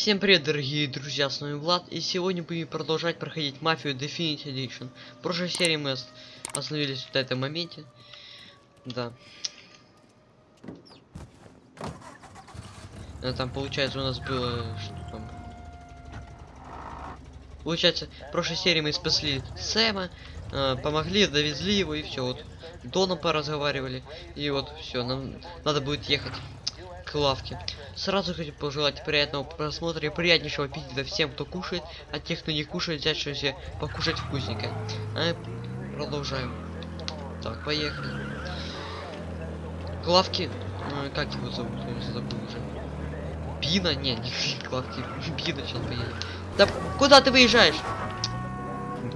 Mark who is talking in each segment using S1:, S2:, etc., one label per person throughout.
S1: Всем привет, дорогие друзья, с вами Влад, и сегодня будем продолжать проходить Мафию Definite Edition. В прошлой серии мы ос- остановились в этом моменте. Да. А там, получается, у нас было... Что там? Получается, в прошлой серии мы спасли Сэма, э, помогли, довезли его, и все, вот. Доном поразговаривали, и вот все, нам надо будет ехать к лавке. Сразу хочу пожелать приятного просмотра и приятнейшего аппетита всем, кто кушает, а тех, кто не кушает, взять что себе покушать вкусненько. А, продолжаем. Так, поехали. К лавке, э, как его зовут, я забыл уже. Бина? Не, не к лавке, Бина сейчас поедем. Да куда ты выезжаешь?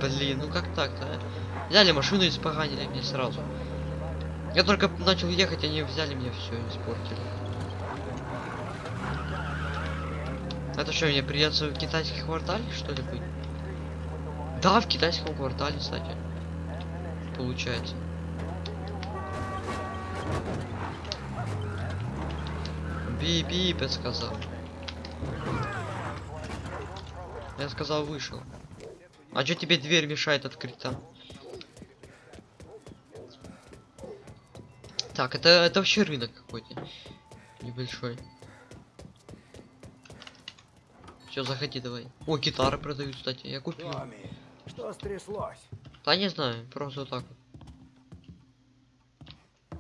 S1: Блин, ну как так-то, а? Взяли машину и испоганили мне сразу. Я только начал ехать, они взяли мне все испортили. Это что, мне придется в китайских квартале, что ли, быть? Да, в китайском квартале, кстати. Получается. Би-би, я сказал. Я сказал, вышел. А что тебе дверь мешает открыть там? Так, это, это вообще рынок какой-то. Небольшой. Все, заходи давай. О, гитары продают, кстати. Я купил.
S2: Томми, что стряслось?
S1: Да не знаю, просто вот так вот.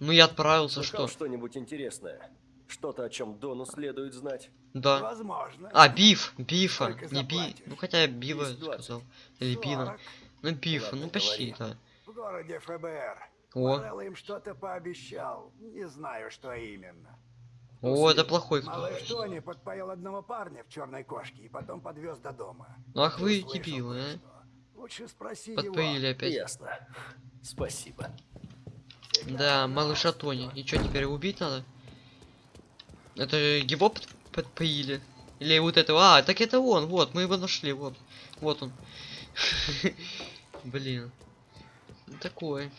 S1: Ну я отправился,
S3: Слыхал
S1: что?
S3: что-нибудь интересное? Что-то, о чем Дону следует знать?
S1: Да.
S2: Возможно.
S1: А, биф, бифа,
S2: Сколько
S1: не би. Ну хотя бива
S3: Есть двадцать.
S1: сказал. Или бина.
S2: 40
S1: Ну бифа, ну почти, да.
S2: в городе ФБР.
S1: О,
S2: Морелло им что-то пообещал. Не знаю, что именно.
S1: О, это плохой кто.
S2: Малыш Тони подпоил одного парня в черной кошке и потом подвез до дома.
S1: Ну ах вы дебилы, а.
S2: Лучше спроси
S1: Подпоили
S2: его.
S1: опять.
S3: Ясно. Спасибо.
S1: Да, малыша Тони. И что, теперь убить надо? Это его под- подпоили? Или вот этого? А, так это он, вот, мы его нашли, вот. Вот он. Блин. Такое.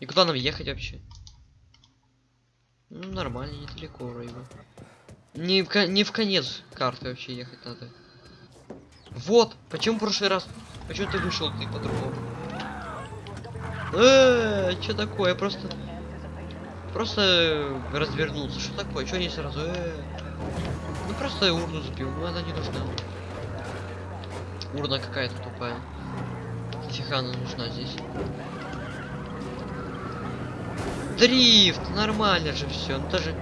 S1: И куда нам ехать вообще? Ну, нормально, недалеко вроде бы. Не в, не в конец карты вообще ехать надо. Вот, почему в прошлый раз? Почему ты вышел ты по-другому? Э, что такое? Просто... Просто развернулся. Что такое? Что не сразу? Э, Ну просто урну сбил. Ну она не нужна. Урна какая-то тупая. Она нужна здесь? Дрифт! Нормально же все. Ну даже...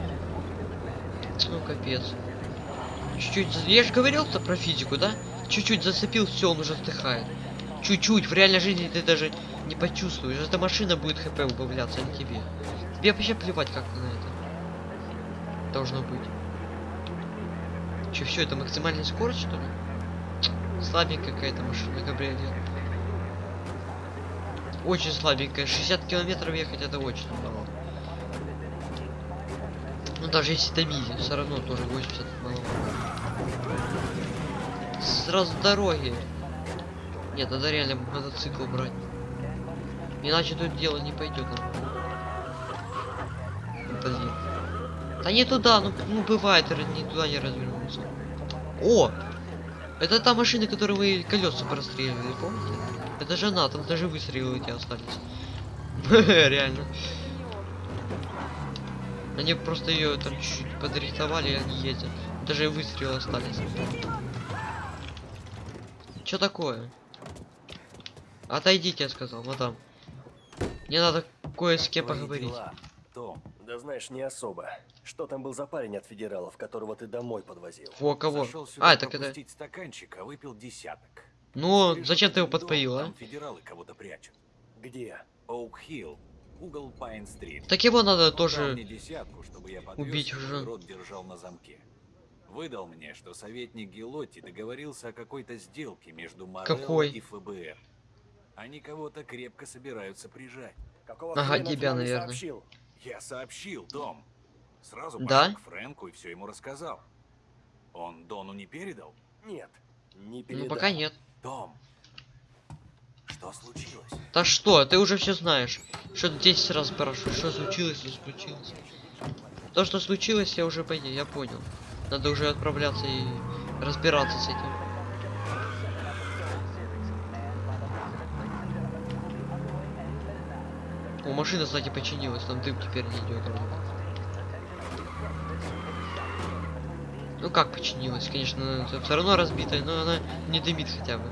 S1: Ну капец. Чуть-чуть... Я же говорил-то про физику, да? Чуть-чуть зацепил, все, он уже вздыхает. Чуть-чуть. В реальной жизни ты даже не почувствуешь. Эта машина будет хп убавляться, а не тебе. Тебе вообще плевать как на это. Должно быть. Че, все, это максимальная скорость, что ли? Слабенькая какая-то машина, кабриолет. Очень слабенькая. 60 километров ехать это очень мало. Ну даже если до мили, все равно тоже 80 мало. Сразу дороги. Нет, надо реально мотоцикл брать. Иначе тут дело не пойдет. Блин. Да не туда, ну, ну бывает, не туда не развернулся. О! Это та машина, которую вы колеса простреливали, помните? Это же она, там даже выстрелы эти остались. Реально. Они просто ее там чуть-чуть подрихтовали, и они ездят. Даже выстрелы остались. Что такое? Отойдите, я сказал, мадам. Мне надо кое с кем
S3: Твои
S1: поговорить.
S3: дела, Том. Да знаешь, не особо. Что там был за парень от федералов, которого ты домой подвозил?
S1: Во кого?
S4: Сюда
S1: А, так это...
S4: стаканчик, а выпил десяток.
S1: Ну, зачем ты его
S4: дом,
S1: подпоил, а?
S4: Там федералы кого-то прячут.
S3: Где?
S4: Оук Хилл, угол Пайн-стрит.
S1: Так его надо
S4: Он
S1: тоже...
S4: десятку, чтобы я подвез
S1: убить уже.
S4: рот держал на замке. Выдал мне, что советник Гелотти договорился о какой-то сделке между Морелло
S1: Какой?
S4: и ФБР. Они кого-то крепко собираются прижать.
S3: Какого
S1: Ага, тебя, наверное.
S3: сообщил?
S4: Я сообщил, Том. Сразу
S1: Да?
S4: пошел к Фрэнку и все ему рассказал. Он Дону не передал?
S3: Нет. Не
S1: Ну,
S3: передал.
S1: пока нет.
S4: Том, что случилось?
S1: Да что, ты уже все знаешь. Что ты 10 раз спрашиваешь, что случилось, не случилось. То, что случилось, я уже понял, я понял. Надо уже отправляться и разбираться с этим. О, машина, кстати, починилась, там дым теперь не идет. Ну как починилась? Конечно, все равно разбитая, но она не дымит хотя бы.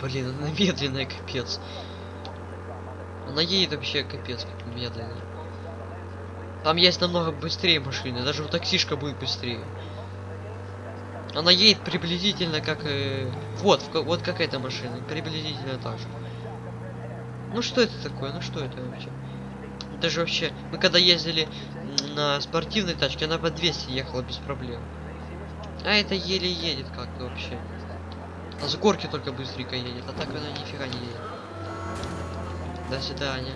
S1: Блин, она медленная, капец. Она едет вообще капец, как медленно. Там есть намного быстрее машины, даже у таксишка будет быстрее. Она едет приблизительно как... э, Вот, в вот как эта машина, приблизительно так же. Ну что это такое? Ну что это вообще? Это же вообще... Мы когда ездили на спортивной тачке, она по 200 ехала без проблем. А это еле едет как-то вообще. А с горки только быстренько едет, а так она нифига не едет. До свидания.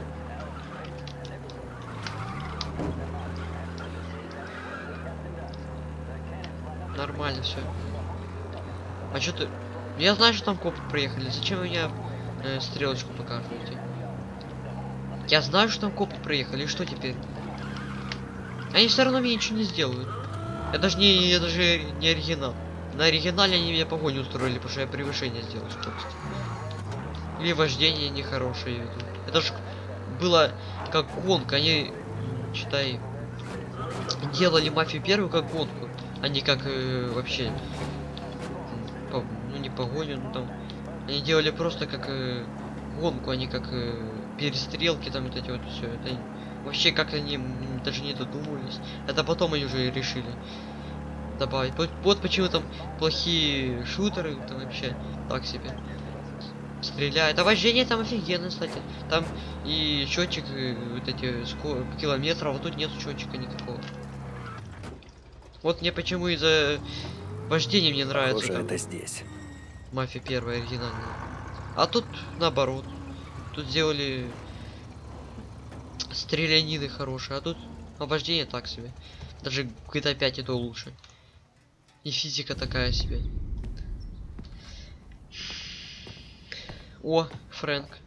S1: Нормально все. А что ты... Я знаю, что там копы приехали. Зачем вы мне э, стрелочку показываете? Я знаю, что там копы приехали. И что теперь? Они все равно мне ничего не сделают. Я даже не, я даже не оригинал. На оригинале они меня погоню устроили, потому что я превышение сделал скорости. Или вождение нехорошее. веду. Это же было как гонка. Они, читай, делали мафию первую как гонку, а как э, вообще, по- ну не погоню, ну там, они делали просто как э, гонку, а как э, перестрелки там вот эти вот все. Это вообще как они даже не додумывались. Это потом они уже решили добавить. Вот, вот почему там плохие шутеры там вообще так себе стреляют. А вождение там офигенно, кстати. Там и счетчик, э, вот эти ско- километров, а тут нет счетчика никакого. Вот мне почему из-за вождения мне нравится
S3: Похоже,
S1: там
S3: это здесь.
S1: мафия первая оригинальная. А тут наоборот. Тут сделали стрелянины хорошие, а тут обождение так себе. Даже GTA 5 и то лучше. И физика такая себе. О, Фрэнк.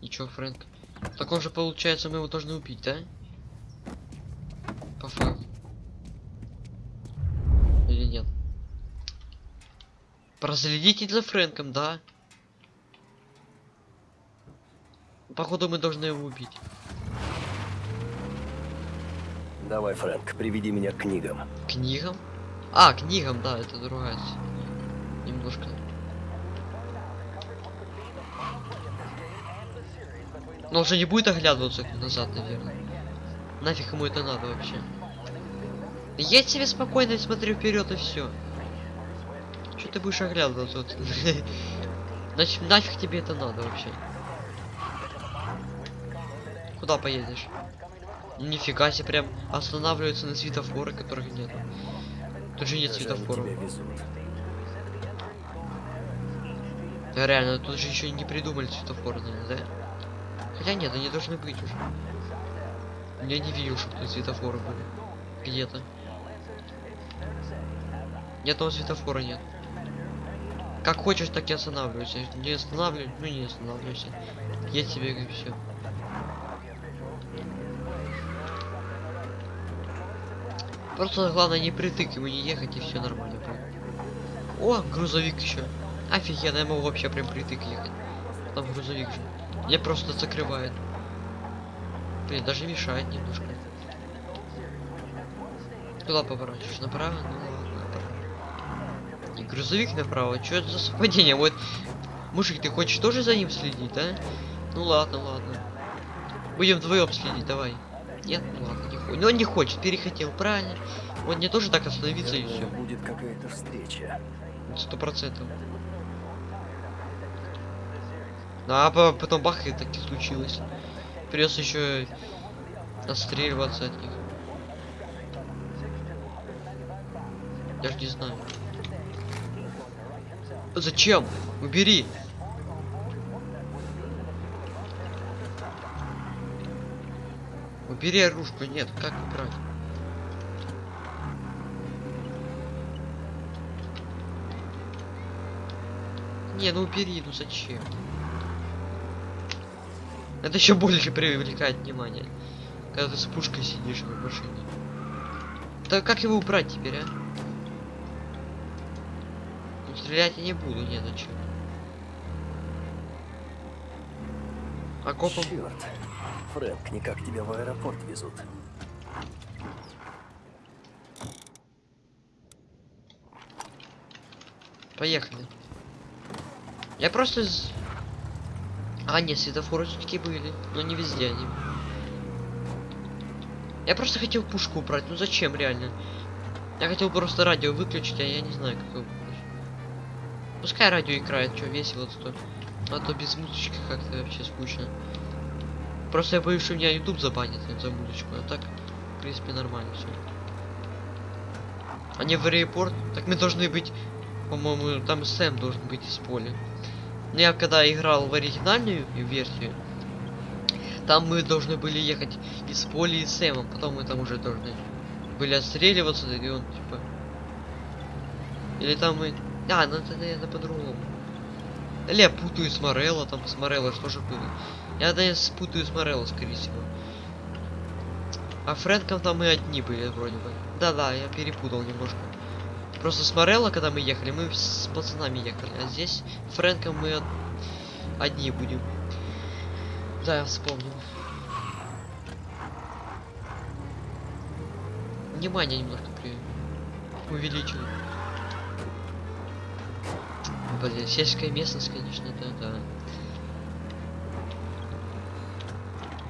S1: И чё, Фрэнк? Так он же получается, мы его должны убить, да? По факту. Или нет? Проследите за Фрэнком, да? Походу мы должны его убить.
S3: Давай, Фрэнк, приведи меня к книгам.
S1: Книгам? А, книгам, да, это другая. Немножко. Но он же не будет оглядываться назад, наверное. Нафиг ему это надо вообще. Я себе спокойно смотрю вперед и все. Что ты будешь оглядываться? Значит, нафиг тебе это надо вообще? Куда поедешь? Нифига себе, прям останавливаются на светофоры, которых нет. Тут же нет светофоров. Да реально, тут же еще не придумали светофоры, наверное, да? Хотя нет, они должны быть уже. Я не видел, что тут светофоры были. Где-то. Ни одного светофора нет. Как хочешь, так и останавливайся. Не останавливай, ну не останавливайся. Я тебе говорю все. Просто главное не притык ему не ехать и все нормально будет. О, грузовик еще. Офигенно, я могу вообще прям притык ехать. Там грузовик же. Меня просто закрывает. Блин, даже мешает немножко. Куда поворачиваешь? Направо? Ну ладно, направо. И грузовик направо. Что это за совпадение? Вот. Мужик, ты хочешь тоже за ним следить, да? Ну ладно, ладно. Будем вдвоем следить, давай. Нет, ну ладно, Ну он не хочет, перехотел, правильно. Он не тоже так остановиться и все.
S3: Будет какая-то встреча.
S1: Сто процентов. Ну, а по- потом бах и так и случилось. Придется еще отстреливаться от них. Я ж не знаю. Зачем? Убери. Убери оружку. Нет, как убрать? Не, ну убери, ну зачем? Это еще больше привлекает внимание. Когда ты с пушкой сидишь в машине. Так как его убрать теперь, а? Ну, стрелять я не буду, не зачем. А копом...
S3: Черт. Фрэнк, никак тебя в аэропорт везут.
S1: Поехали. Я просто... А, нет, светофоры все-таки были. Но не везде они. Я просто хотел пушку убрать. Ну зачем, реально? Я хотел просто радио выключить, а я не знаю, как его. Пускай радио играет, что весело то. А то без музычки как-то вообще скучно. Просто я боюсь, что меня YouTube забанит за музычку. А так, в принципе, нормально все. Они в аэропорт. Так мы должны быть по-моему, там Сэм должен быть из поля. Но я когда играл в оригинальную версию, там мы должны были ехать из поля и Сэмом, потом мы там уже должны были отстреливаться, и он типа... Или там мы... А, ну это, наверное, по-другому. Или я путаю с Морелло, там с Морелло что же было. Я, наверное, спутаю с Морелло, скорее всего. А Фрэнком там мы одни были, вроде бы. Да-да, я перепутал немножко. Просто с Морелло, когда мы ехали, мы с пацанами ехали. А здесь Фрэнком мы од- одни будем. Да, я вспомнил. Внимание немножко при... увеличили. Блин, сельская местность, конечно, да, да.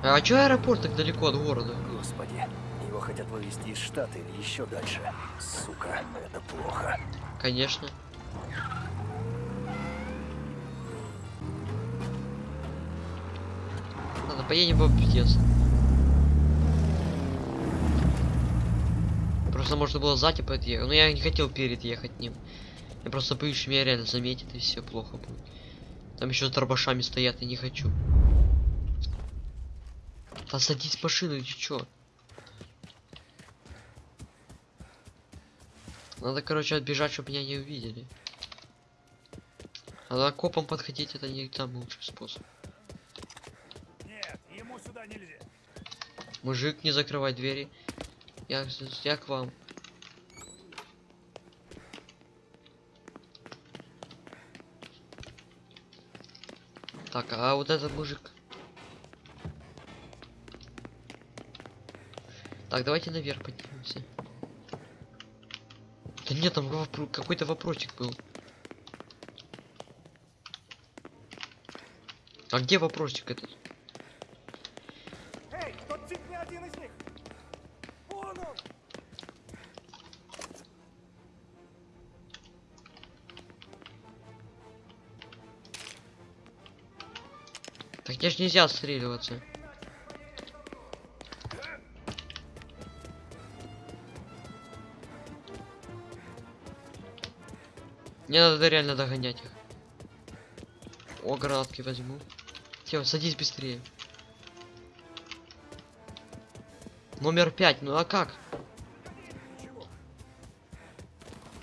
S1: А чё аэропорт так далеко от города?
S3: Господи, его хотят вывезти из штата или еще дальше. Сука, это плохо.
S1: Конечно. Ладно, поедем в объезд. Просто можно было сзади подъехать. Но я не хотел перед ехать ним. Я просто боюсь, что меня реально заметит и все плохо будет. Там еще с дробашами стоят, и не хочу. Да садись в машину, ты чё? Надо, короче, отбежать, чтобы меня не увидели. А к копам подходить это не там лучший способ.
S2: Нет, ему сюда нельзя.
S1: Мужик, не закрывай двери. Я, я к вам. Так, а вот этот мужик. Так, давайте наверх поднимемся. Да нет, там вопро- какой-то вопросик был. А где вопросик этот?
S2: Эй, тот тип не один из них. Вон он.
S1: Так мне ж нельзя отстреливаться. Мне надо реально догонять их. О, гранатки возьму. Все, садись быстрее. Номер пять, ну а как?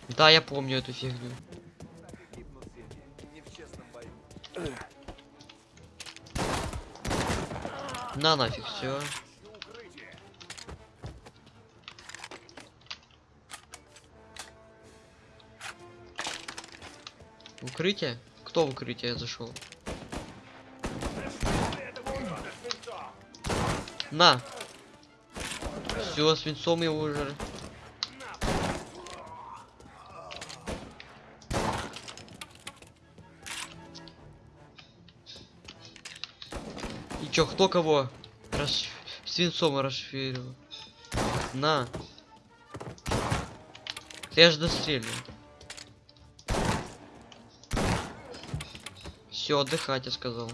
S1: Да, я помню эту фигню. На нафиг, все. Укрытие? Кто в укрытие зашел? На! Все, свинцом его уже. И чё, кто кого? Рас... Свинцом расширил. На. Я же дострелю. Все, отдыхать, я сказал.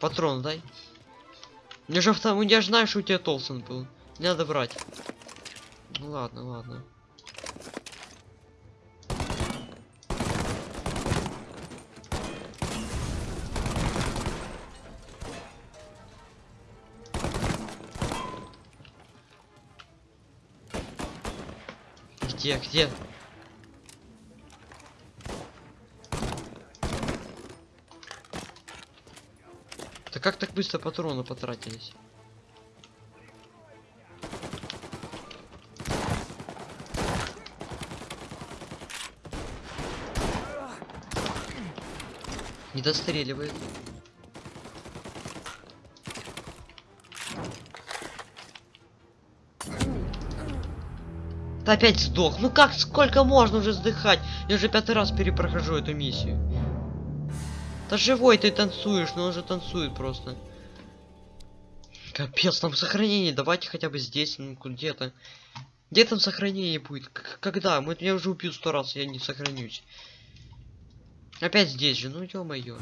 S1: Патрон дай. Мне же автом... Я же знаю, что у тебя Толсон был. Не надо брать. Ну ладно, ладно. Где, где? Как так быстро патроны потратились? Не достреливает. Да опять сдох. Ну как, сколько можно уже сдыхать? Я уже пятый раз перепрохожу эту миссию. Да живой ты танцуешь, но он же танцует просто. Капец, там сохранение, давайте хотя бы здесь, ну где-то. Где там сохранение будет? К- когда? Мы, я уже убил сто раз, я не сохранюсь. Опять здесь же, ну ё-моё.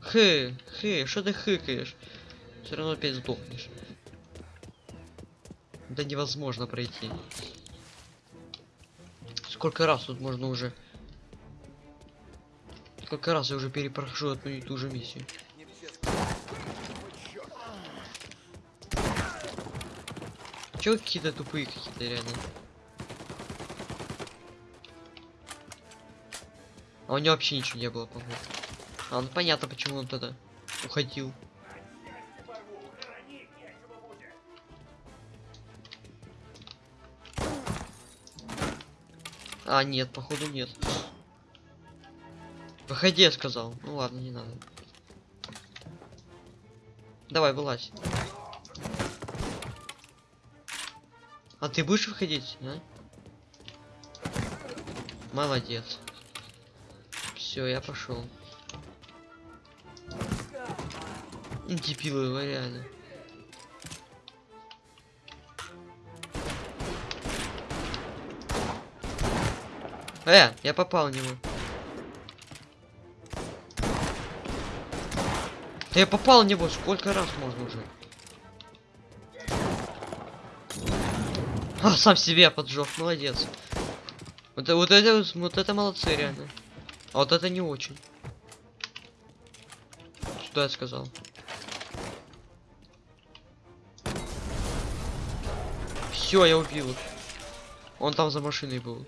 S1: Хы, хы, что ты хыкаешь? Все равно опять сдохнешь. Да невозможно пройти. Сколько раз тут можно уже? Сколько раз я уже перепрохожу одну и ту же миссию? Чё какие-то тупые какие-то реально? А у него вообще ничего не было, по-моему. А, ну понятно, почему он тогда уходил. А, нет, походу нет. Выходи, я сказал. Ну ладно, не надо. Давай, вылазь. А ты будешь выходить, а? Молодец. Все, я пошел. Дебилы, вы реально. Э, я попал в него. Я попал в него, сколько раз можно уже? А, сам себя поджег, молодец. Вот, вот это вот- это молодцы реально. А вот это не очень. Что я сказал? Все, я убил. Он там за машиной был.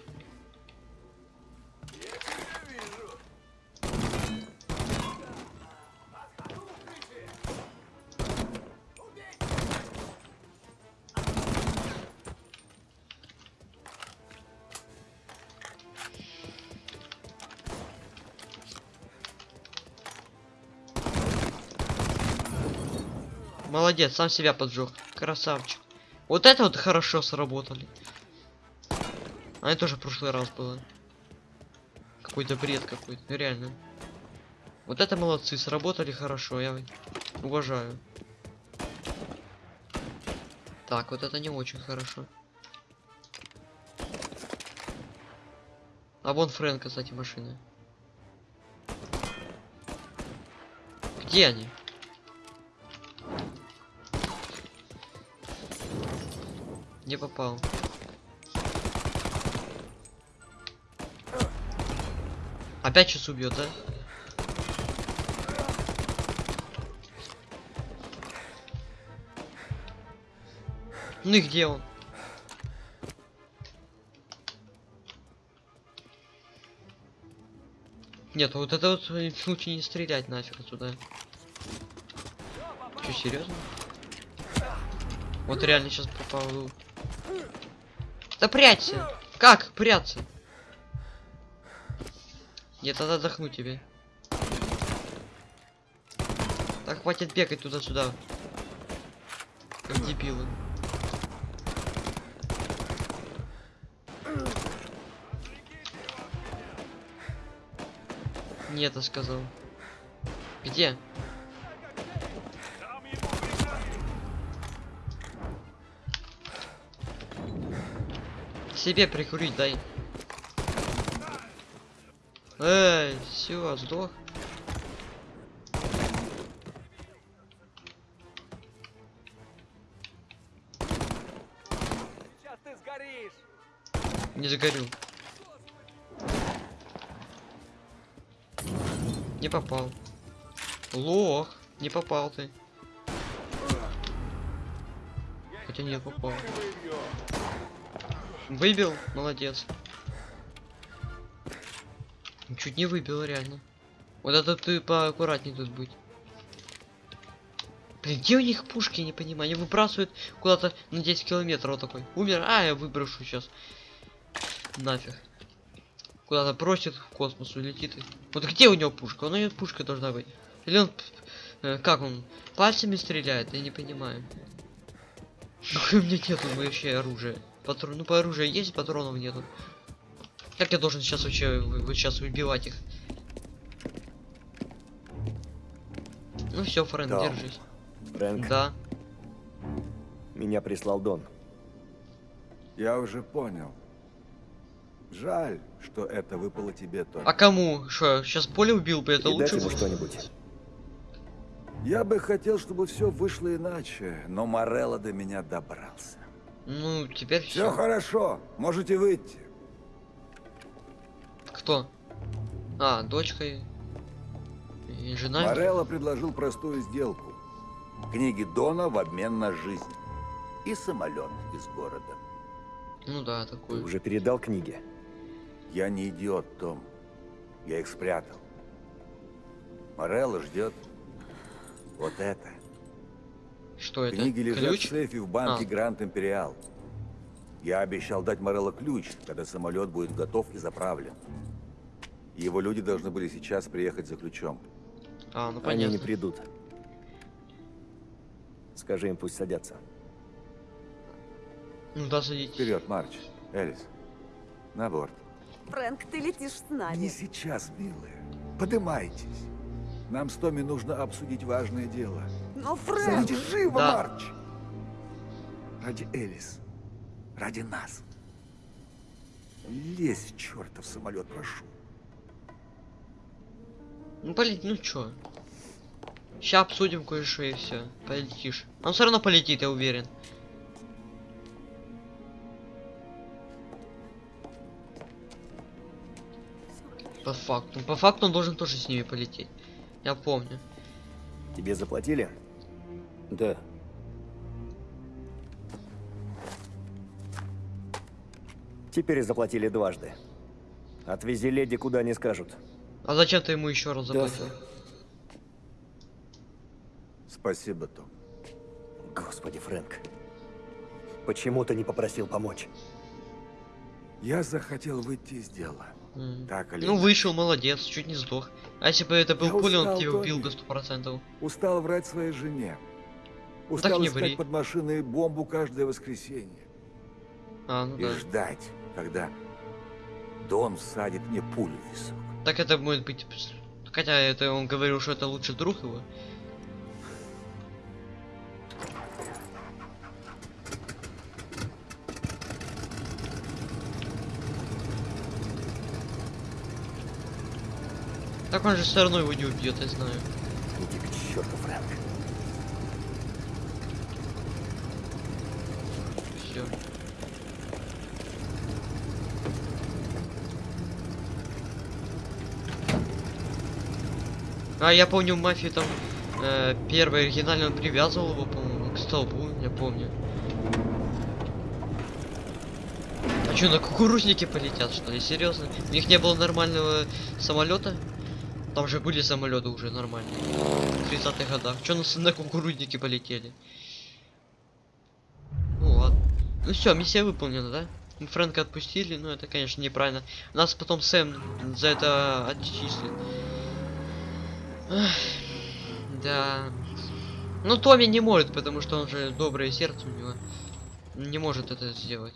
S1: Молодец, сам себя поджег. Красавчик. Вот это вот хорошо сработали. А это тоже в прошлый раз было. Какой-то бред какой-то, ну, реально. Вот это молодцы, сработали хорошо, я уважаю. Так, вот это не очень хорошо. А вон Фрэнка, кстати, машины. Где они? Не попал. Опять сейчас убьет, да? Ну и где он? Нет, вот это вот лучше не стрелять нафиг туда. Че, серьезно? Вот реально сейчас попал. Да прячься! Как прятаться? Нет, надо отдохнуть тебе. Так хватит бегать туда-сюда. Как дебилы. Нет, я сказал. Где? Себе прикурить дай. Эй, все, сдох.
S5: Сейчас ты сгоришь!
S1: Не загорю. Не попал. Лох, не попал ты. Хотя не попал. Выбил, молодец. Чуть не выбил, реально. Вот это ты поаккуратней тут будь. Блин, где у них пушки, не понимаю. Они выбрасывают куда-то на 10 километров вот такой. Умер, а я выброшу сейчас. Нафиг. Куда-то бросит в космос улетит. Вот где у него пушка? У него пушка должна быть. Или он... э, как он? Пальцами стреляет? Я не понимаю. У меня нету вообще оружия. Патрон... Ну, по оружию есть, патронов нету. Как я должен сейчас вообще вы- вот сейчас выбивать их? Ну все, Фрэнк,
S3: Дом.
S1: держись.
S3: Фрэнк,
S1: Да.
S3: меня прислал Дон.
S5: Я уже понял. Жаль, что это выпало тебе только.
S1: А кому? Что, сейчас поле убил бы, это лучше было.
S3: что-нибудь.
S5: Я бы хотел, чтобы все вышло иначе, но Морелло до меня добрался.
S1: Ну, теперь
S5: Все
S1: все.
S5: хорошо, можете выйти.
S1: Кто? А, дочка и, и жена.
S5: Морелло предложил простую сделку. Книги Дона в обмен на жизнь. И самолет из города.
S1: Ну да,
S3: Ты
S1: такой.
S3: уже передал книги?
S5: Я не идиот, Том. Я их спрятал. Морелло ждет вот это.
S1: Что это?
S5: Книги лежат
S1: Ключ?
S5: в сейфе в банке
S1: А.
S5: Гранд Империал. Я обещал дать Морелло ключ, когда самолет будет готов и заправлен. Его люди должны были сейчас приехать за ключом.
S1: А, ну
S3: Они
S1: понятно.
S3: не придут. Скажи им, пусть садятся.
S1: Ну да, садитесь.
S5: Вперед, Марч. Элис. На борт.
S6: Фрэнк, ты летишь с
S5: Не
S6: нами.
S5: сейчас, милые. Подымайтесь. Нам с Томми нужно обсудить важное дело.
S6: Но, Фрэнк...
S5: Живо,
S1: Да.
S5: Марч! Ради Элис. Ради нас. Лезь в чертов самолет, прошу.
S1: Ну полет, ну чё? Сейчас обсудим кое-что и все. Полетишь. Он все равно полетит, я уверен. По факту. По факту он должен тоже с ними полететь. Я помню.
S3: Тебе заплатили? Да. Теперь заплатили дважды. Отвези леди куда не скажут.
S1: А зачем ты ему еще раз заплатил?
S5: Спасибо, Том.
S3: Господи, Фрэнк. Почему ты не попросил помочь?
S5: Я захотел выйти из дела.
S1: М.
S5: Так или
S1: Ну
S5: иначе.
S1: вышел, молодец, чуть не сдох. А если бы это был пуля, он тебя убил бы сто процентов.
S5: Устал врать своей жене. Устал искать под машиной бомбу каждое воскресенье.
S1: А, ну
S5: И
S1: да.
S5: ждать, когда Дон всадит мне пулю в висок.
S1: Так это может быть... Хотя это он говорил, что это лучший друг его. Так он же все равно его не убьет, я знаю.
S3: Иди к черту, Фрэнк.
S1: Все. А я помню в мафии там э, первый оригинальный он привязывал его, по-моему, к столбу, я помню. А что, на кукурузнике полетят, что ли? Серьезно? У них не было нормального самолета? Там же были самолеты уже нормальные. В 30-х годах. Че на, с- на кукурузнике полетели? Ну ладно. Ну все, миссия выполнена, да? Мы Фрэнка отпустили, ну это, конечно, неправильно. Нас потом Сэм за это отчислит. Ах, да. Ну Томми не может, потому что он же доброе сердце у него. Не может это сделать.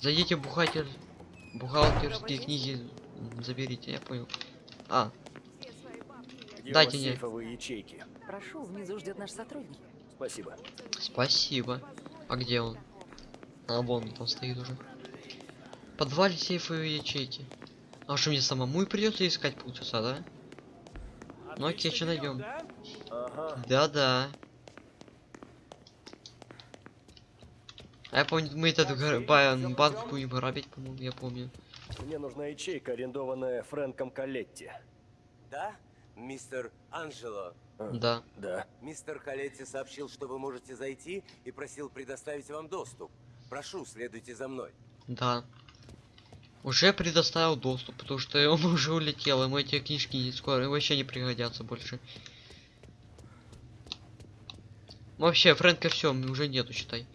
S1: Зайдите в бухгалтер... бухгалтерские книги, заберите, я понял. А,
S3: Где
S1: Дайте мне.
S3: ячейки?
S6: Прошу, внизу ждет наш сотрудник.
S3: Спасибо.
S1: спасибо. А где он? А, вон он там стоит уже. Подвале сейфовые ячейки. А что мне самому и придется искать полчаса, да? Ну окей, что найдем? Да-да. А я помню, мы этот гар- ба- банк будем грабить, по-моему, я помню.
S3: Мне нужна ячейка, арендованная Фрэнком Калетти.
S7: Да, мистер Анджело.
S1: Да.
S3: Да.
S7: Мистер Калетти сообщил, что вы можете зайти и просил предоставить вам доступ. Прошу, следуйте за мной.
S1: Да. Уже предоставил доступ, потому что он уже улетел, ему эти книжки скоро вообще не пригодятся больше. Вообще, Фрэнка все, уже нету, считай.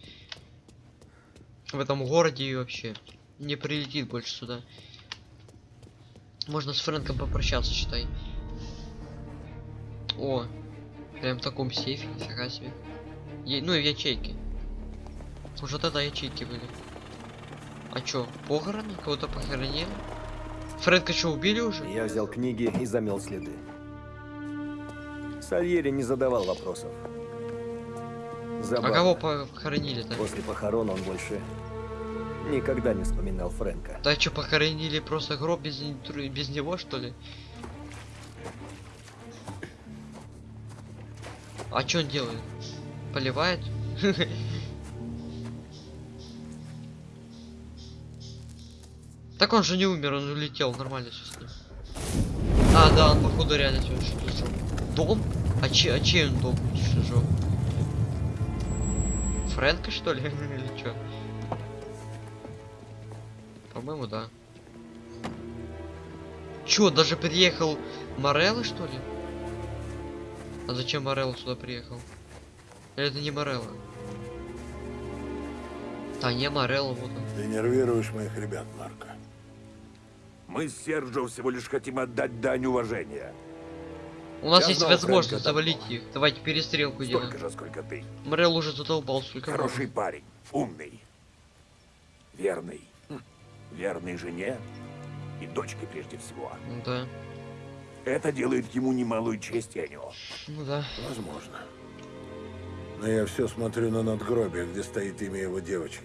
S1: В этом городе и вообще. Не прилетит больше сюда. Можно с Фрэнком попрощаться, считай. О, прям в таком сейфе, нифига себе. Е- ну и в ячейке. Уже тогда ячейки были. А чё, похороны? Кого-то похоронили? Фрэнка что, убили уже?
S3: Я взял книги и замел следы. Сальери не задавал вопросов.
S1: А
S3: Забавно.
S1: кого похоронили-то?
S3: После похорон он больше никогда не вспоминал Фрэнка.
S1: Да что, похоронили просто гроб без, без него, что ли? А что он делает? Поливает? Так он же не умер, он улетел, нормально все. А, да, он походу реально что-то сжёг. Дом? А, че, а чей он дом что сжёг? Фрэнка что ли? Или чё? По-моему, да. Чё, даже приехал Морелло, что ли? А зачем Морелло сюда приехал? Или это не Морелло? Да не Морелло, вот он.
S8: Ты нервируешь моих ребят, Марко. Мы с Серджо всего лишь хотим отдать дань уважения.
S1: У нас
S8: Я
S1: есть
S8: знал
S1: возможность завалить их. Давайте перестрелку
S8: Столько
S1: делаем.
S8: же, сколько ты.
S1: Морелло уже задолбал, сколько
S8: Хороший
S1: можно.
S8: парень, умный, верный. Хм. Верный жене и дочке прежде всего.
S1: Ну Да.
S8: Это делает ему немалую честь, Энио.
S1: Ну да.
S9: Возможно. Но я все смотрю на надгробие, где стоит имя его девочки.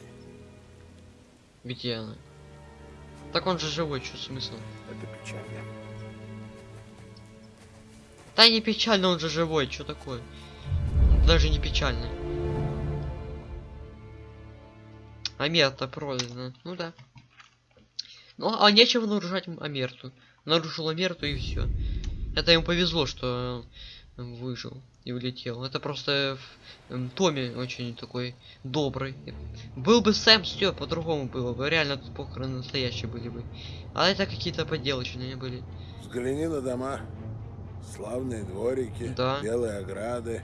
S1: Где она? Так он же живой, что смысл?
S8: Это печально.
S1: Да не печально, он же живой, что такое? Даже не печально. Амер-то продано. Ну да. Ну, а нечего нарушать Амерту. Нарушил Амерту и все. Это ему повезло, что выжил и улетел. Это просто в- Томми очень такой добрый. Был бы Сэм, все по-другому было бы. Реально тут похороны настоящие были бы. А это какие-то поделочные были.
S9: Взгляни на дома. Славные дворики,
S1: Да.
S9: белые ограды.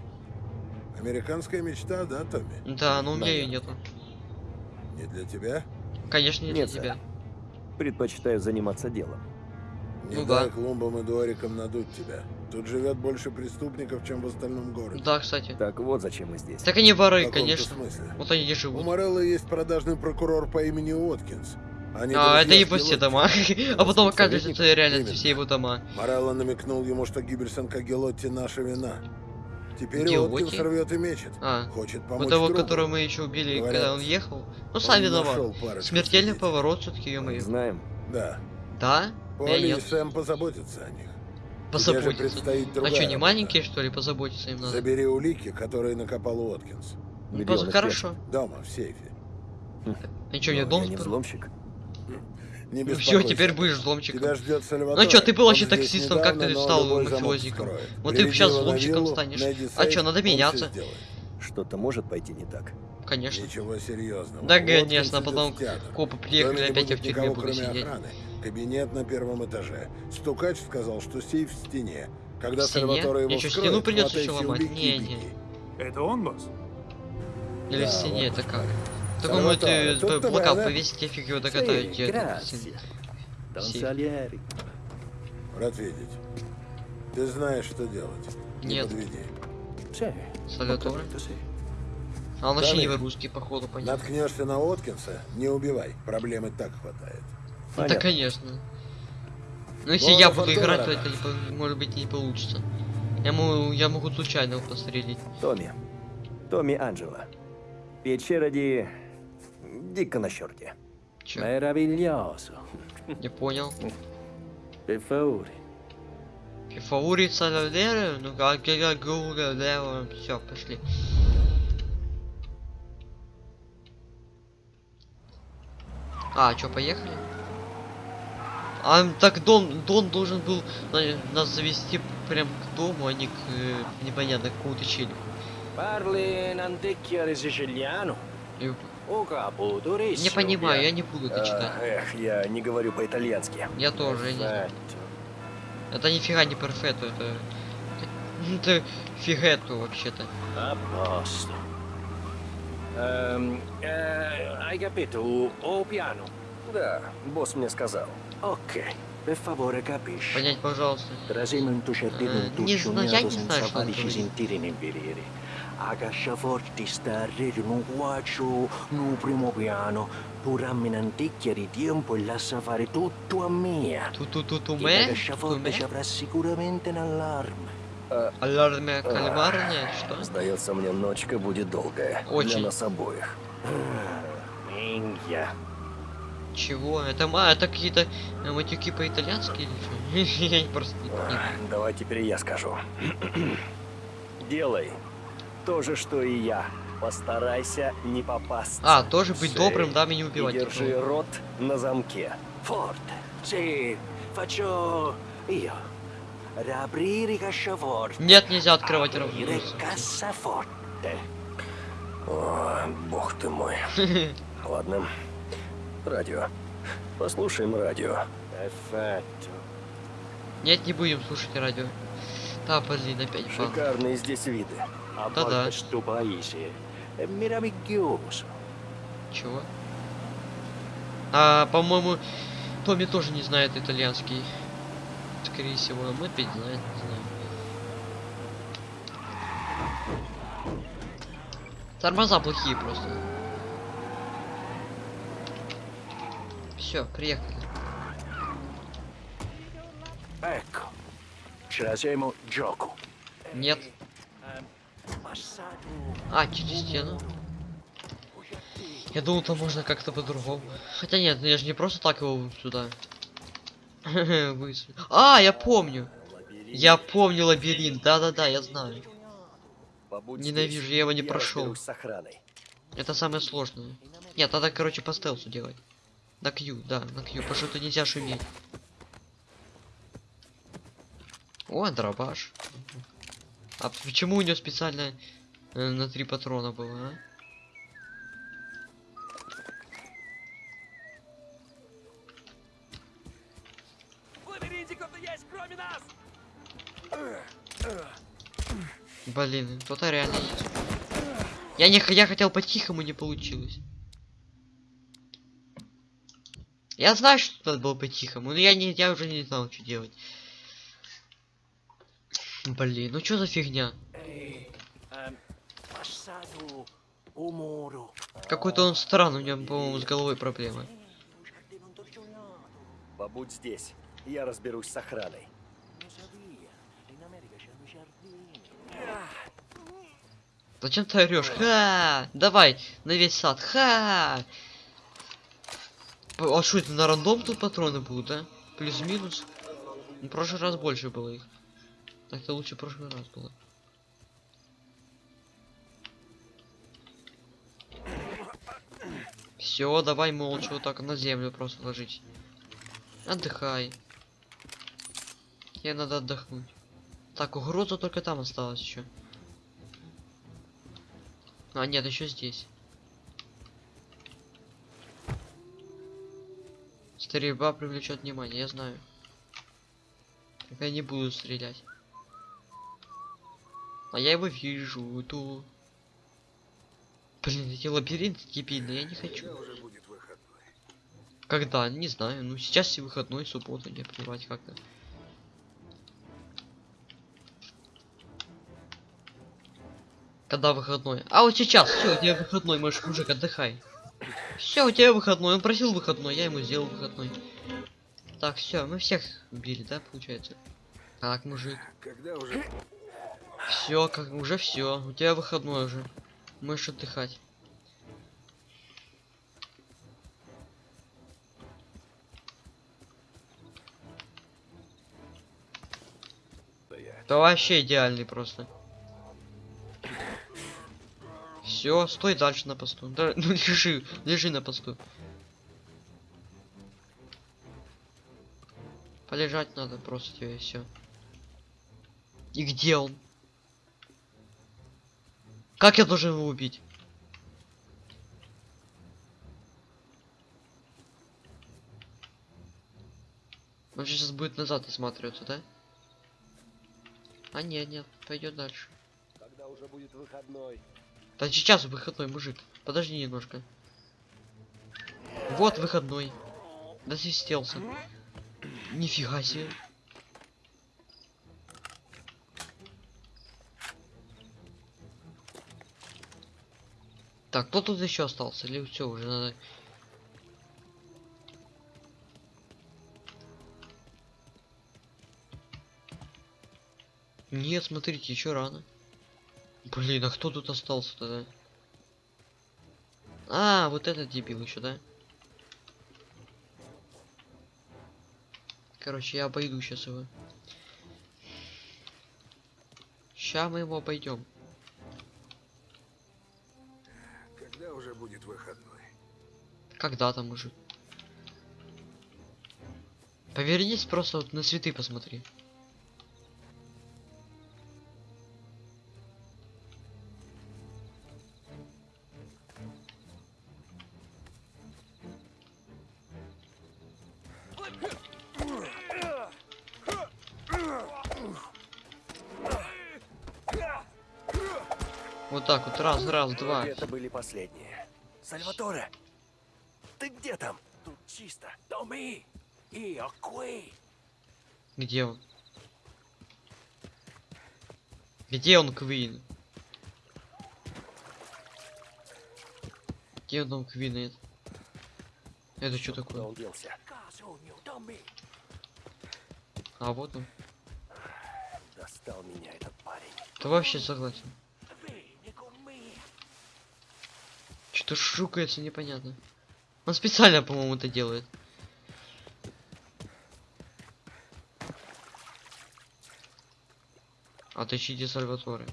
S9: Американская мечта, да, Томми?
S1: Да, но у меня ее нету.
S9: Не для тебя?
S1: Конечно, не для
S3: Нет, сэр.
S1: тебя.
S3: Предпочитаю заниматься делом.
S9: Не
S1: Ну
S9: дай
S1: да.
S9: клумбам и дворикам надуть тебя. Тут живет больше преступников, чем в остальном городе.
S1: Да, кстати.
S3: Так вот зачем мы здесь.
S1: Так они воры, конечно.
S9: смысле.
S1: Вот они и
S9: У
S1: живут.
S9: Морелла есть продажный прокурор по имени Уоткинс. Они
S1: А, это по все дома. А потом
S3: советник?
S1: это реально
S9: Именно.
S1: все его дома.
S9: Морелло намекнул ему, что гибель сынка Гелотти наша вина. Теперь
S1: Гелотти?
S9: Уоткинс рвет и мечет.
S1: А,
S9: Хочет помочь
S1: вот того,
S9: другу.
S1: которого мы еще убили,
S9: Говорят,
S1: когда он ехал. Ну,
S9: Он
S1: сам виноват. Смертельный поворот все-таки, ё
S3: Мы знаем.
S9: Да.
S1: Да? Я
S9: Полли и. Сэм позаботятся о них.
S1: Позаботиться.
S9: предстоит
S1: А что, не маленькие, что ли, позаботиться им надо?
S9: Забери улики, которые накопал Уоткинс.
S1: Ну, поз- Хорошо.
S9: Дома, в сейфе.
S1: А что, дом
S3: Я не
S1: спер-
S3: взломщик.
S9: Не
S1: Ну все, теперь будешь взломщиком.
S9: Тебя ждет Сальваторе.
S1: Ну чё, ты был вообще таксистом, как ты стал мафиозником? Вот ты сейчас взломщиком станешь. А чё, надо меняться?
S3: Что-то может пойти не так.
S1: Конечно.
S9: Ничего серьезного.
S1: Да, конечно, потом копы приехали, опять я в тюрьме буду сидеть.
S9: охраны. Кабинет на первом этаже. Стукач сказал, что сейф в стене. Когда
S1: В стене?
S9: Сальваторе его
S1: чё,
S9: вскроет,
S1: стену
S9: хватайте
S1: ещё ломать? Не-не.
S9: беги.
S8: Это он, босс?
S1: Или в
S9: Да,
S1: стене,
S9: вот.
S1: это как?
S9: Сальваторе,
S1: п- плакат
S9: тебе, да?
S1: повесить, я фиг его докатаю. Сейф.
S9: Рад видеть. Ты знаешь, что делать. Не
S1: Нет.
S9: подведи.
S1: Салютор. А он вообще не русский, походу, понятно.
S9: Наткнешься на Уоткинса, не убивай. Проблемы так хватает.
S1: Ну, Да,
S3: Понятно.
S1: конечно. Ну, если
S9: Ладно,
S1: я буду играть, то это, не по- может быть, не получится. Я могу, я могу случайно его пострелить.
S3: Томми. Томми Анджело. Печера ди... Дико на черте.
S1: Чё?
S7: Meraviglioso.
S1: Не понял.
S7: Favore.
S1: Фаурит Саладера, ну как я говорю, все, пошли. А, чё, поехали? А так Дон, Дон должен был на- нас завести прям к дому, а не к э, непонятно какому-то челику. И- Не понимаю, я не буду это
S3: А,
S1: читать.
S3: эх, я не говорю по-итальянски.
S1: Я тоже, я не знаю. Это нифига не перфетто, это... Это фигетто вообще-то.
S7: Hai capito? O piano?
S3: Да, босс мне сказал.
S7: Ok, per favore capisci.
S1: Понять, пожалуйста.
S7: Trasema in tuo cervello
S1: Eh,
S7: un
S1: не знаю, я
S7: tuccionato
S1: не знаю,
S7: senza
S1: что он
S7: farci
S1: говорит.
S7: sentire né vedere. A casciaforti sta a rete no quattro, no primo piano. Tu rammi un'anticchia di tempo e lascia fare tutto a mia.
S1: Ту-ту-ту-ту
S7: Che da
S1: мэ?
S7: casciaforte ci avrà sicuramente un allarme.
S1: Алярме кальмарная, что?
S3: Сдается мне, ночка будет долгая. Для
S1: Очень.
S3: нас обоих.
S7: Minchia.
S1: Чего? Это ма, это какие-то э, матюки по-итальянски или что? Я просто не- не-
S3: Давай теперь я скажу. Делай то же, что и я. Постарайся не попасться.
S1: А, тоже быть
S3: Sì.
S1: добрым, да, и не
S3: И
S1: убивать.
S3: держи
S1: никого.
S3: рот на замке.
S7: Io. Riaprire i casciaforti.
S1: Нет, нельзя открывать
S7: cassaforte.
S3: О, бог ты мой. Ладно. Радио. Послушаем радио.
S1: Нет, не будем слушать радио. Да, блин, опять бан.
S3: Шикарные здесь виды.
S7: È meraviglioso.
S1: Чего? А, по-моему, Томми тоже не знает итальянский. Скорее всего, а мы опять знает, не знаю. Тормоза плохие просто. Все, приехали.
S7: Ecco. Ce la siamo gioco.
S1: Нет. А, через стену. Я думал, там можно как-то по-другому. Хотя нет, ну я же не просто так его сюда. А, я помню. Я помню лабиринт. Да-да-да, я знаю. Ненавижу, я его не прошел. Это самое сложное. Нет, надо, короче, по стелсу делать. На Q, да, на Q. Потому что нельзя шуметь. О, дробаш. А почему у него специально э, на три патрона было, а? Блин, кто-то реально есть. Я не я хотел по-тихому, не получилось. Я знаю, что надо было по-тихому, но я не, я уже не знал, что делать. Блин, ну что за фигня? Какой-то он странный, у него, по-моему, с головой проблемы.
S3: Побудь здесь. Я разберусь с охраной.
S1: Зачем ты орешь? Ха! Давай, на весь сад. Ха! А что это на рандом тут патроны будут, да? Плюс-минус. В прошлый раз больше было их. Так-то лучше в прошлый раз было. Все, давай молча вот так на землю просто ложить. Отдыхай. Тебе надо отдохнуть. Так, угроза только там осталась еще. А, нет, еще здесь. Стрельба привлечет внимание, я знаю. Так я не буду стрелять. А я его вижу, ту. Блин, эти лабиринты дебильные, я не хочу. Когда? Не знаю. Ну сейчас и выходной, суббота, мне плевать как-то. Когда выходной? А вот сейчас, все, у тебя выходной, можешь, мужик, отдыхай. Все, у тебя выходной, он просил выходной, я ему сделал выходной. Так, все, мы всех убили, да, получается? Так, мужик.
S9: Когда уже...
S1: Все, как уже все, у тебя выходной уже. Можешь отдыхать. Да вообще идеальный просто. Все, стой дальше на посту. Да, ну лежи, лежи на посту. Полежать надо просто тебе и все. И где он? Как я должен его убить? Он сейчас будет назад осматриваться, да? А нет, нет, пойдет дальше.
S3: Когда уже будет выходной,
S1: да сейчас выходной, мужик. Подожди немножко. Вот выходной. Досвистелся. Нифига себе. Так, кто тут еще остался? Или все, уже надо... Нет, смотрите, еще рано. Блин, а кто тут остался тогда? А, вот этот дебил еще, да? Короче, я обойду сейчас его. Ща мы его обойдем.
S2: Когда уже будет выходной?
S1: Когда там уже? Повернись просто вот на цветы посмотри. Так вот, раз, раз, два.
S3: Это были последние. Сальваторе! Ты где там? Тут чисто.
S7: Tommy, io qui.
S1: Где он? Где он, Квин? Где он Квин? Это, это что такое?
S3: он делся?
S1: А вот он.
S3: Достал меня этот парень.
S1: Да вообще согласен. Что-то шукается непонятно. Он специально, по-моему, это делает. Отыщите Сальваторе.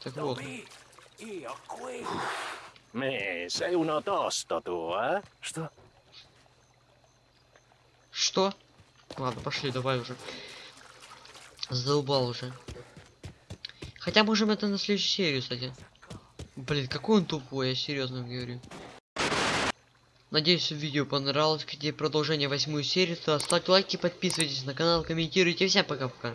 S1: Так вот.
S3: Me, sei uno tosto tu, а? Что?
S1: Что? Ладно, пошли, давай уже. Задолбал уже. Хотя можем это на следующую серию, кстати. Блин, какой он тупой, я серьезно говорю. Надеюсь, видео понравилось. Хотите продолжение восьмую серию, то ставьте лайки, подписывайтесь на канал, комментируйте. Всем пока-пока.